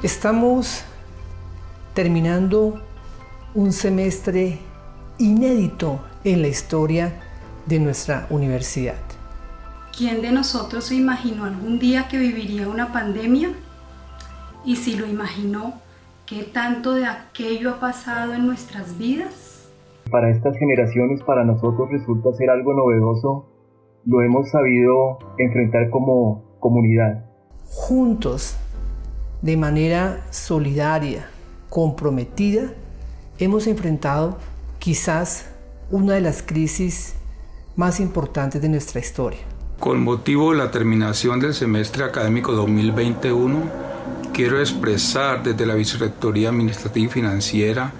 Estamos terminando un semestre inédito en la historia de nuestra universidad. ¿Quién de nosotros se imaginó algún día que viviría una pandemia? Y si lo imaginó, ¿qué tanto de aquello ha pasado en nuestras vidas? Para estas generaciones, para nosotros resulta ser algo novedoso. Lo hemos sabido enfrentar como comunidad. Juntos, de manera solidaria, comprometida, hemos enfrentado quizás una de las crisis más importantes de nuestra historia. Con motivo de la terminación del semestre académico 2021, quiero expresar desde la Vicerrectoría Administrativa y Financiera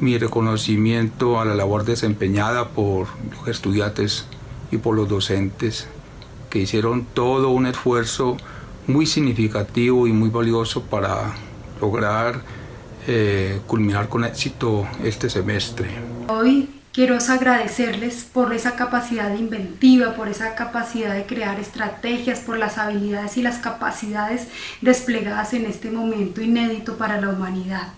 mi reconocimiento a la labor desempeñada por los estudiantes y por los docentes que hicieron todo un esfuerzo muy significativo y muy valioso para lograr eh, culminar con éxito este semestre. Hoy quiero agradecerles por esa capacidad inventiva, por esa capacidad de crear estrategias, por las habilidades y las capacidades desplegadas en este momento inédito para la humanidad.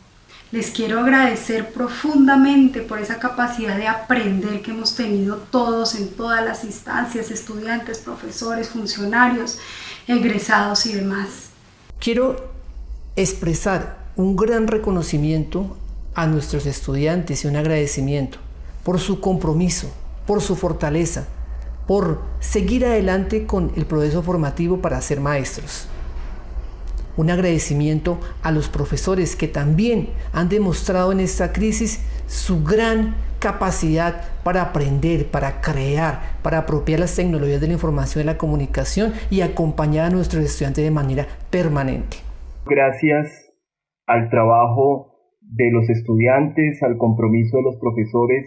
Les quiero agradecer profundamente por esa capacidad de aprender que hemos tenido todos en todas las instancias, estudiantes, profesores, funcionarios, egresados y demás. Quiero expresar un gran reconocimiento a nuestros estudiantes y un agradecimiento por su compromiso, por su fortaleza, por seguir adelante con el proceso formativo para ser maestros un agradecimiento a los profesores que también han demostrado en esta crisis su gran capacidad para aprender, para crear, para apropiar las tecnologías de la información y la comunicación y acompañar a nuestros estudiantes de manera permanente. Gracias al trabajo de los estudiantes, al compromiso de los profesores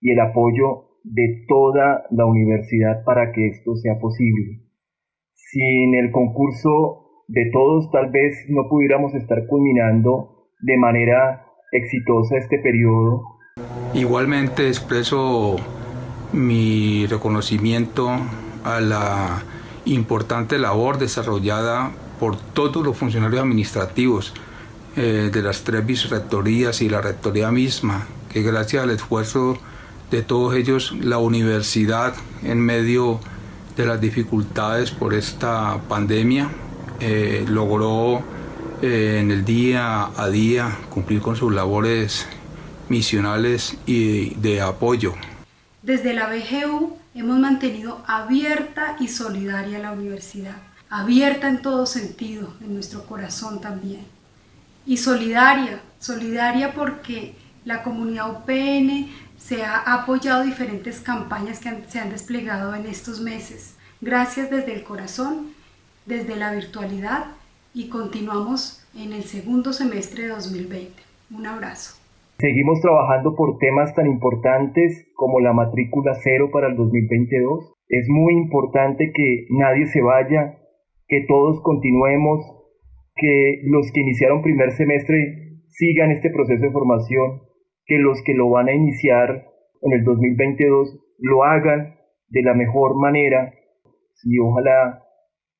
y el apoyo de toda la universidad para que esto sea posible. Sin el concurso de todos tal vez no pudiéramos estar culminando de manera exitosa este periodo. Igualmente expreso mi reconocimiento a la importante labor desarrollada por todos los funcionarios administrativos eh, de las tres vicerrectorías y la rectoría misma, que gracias al esfuerzo de todos ellos la universidad en medio de las dificultades por esta pandemia eh, logró eh, en el día a día cumplir con sus labores misionales y de apoyo. Desde la BGU hemos mantenido abierta y solidaria la universidad, abierta en todo sentido, en nuestro corazón también. Y solidaria, solidaria porque la comunidad UPN se ha apoyado diferentes campañas que se han desplegado en estos meses. Gracias desde el corazón desde la virtualidad y continuamos en el segundo semestre de 2020. Un abrazo. Seguimos trabajando por temas tan importantes como la matrícula cero para el 2022. Es muy importante que nadie se vaya, que todos continuemos, que los que iniciaron primer semestre sigan este proceso de formación, que los que lo van a iniciar en el 2022 lo hagan de la mejor manera y ojalá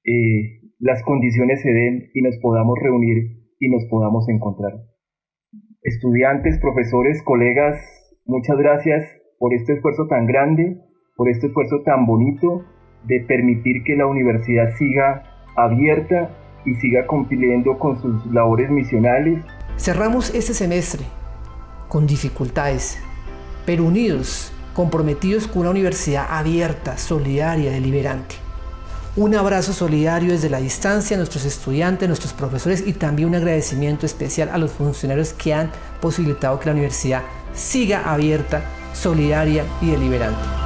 eh, las condiciones se den y nos podamos reunir y nos podamos encontrar. Estudiantes, profesores, colegas, muchas gracias por este esfuerzo tan grande, por este esfuerzo tan bonito de permitir que la universidad siga abierta y siga cumpliendo con sus labores misionales. Cerramos este semestre con dificultades, pero unidos, comprometidos con una universidad abierta, solidaria, deliberante. Un abrazo solidario desde la distancia a nuestros estudiantes, nuestros profesores y también un agradecimiento especial a los funcionarios que han posibilitado que la universidad siga abierta, solidaria y deliberante.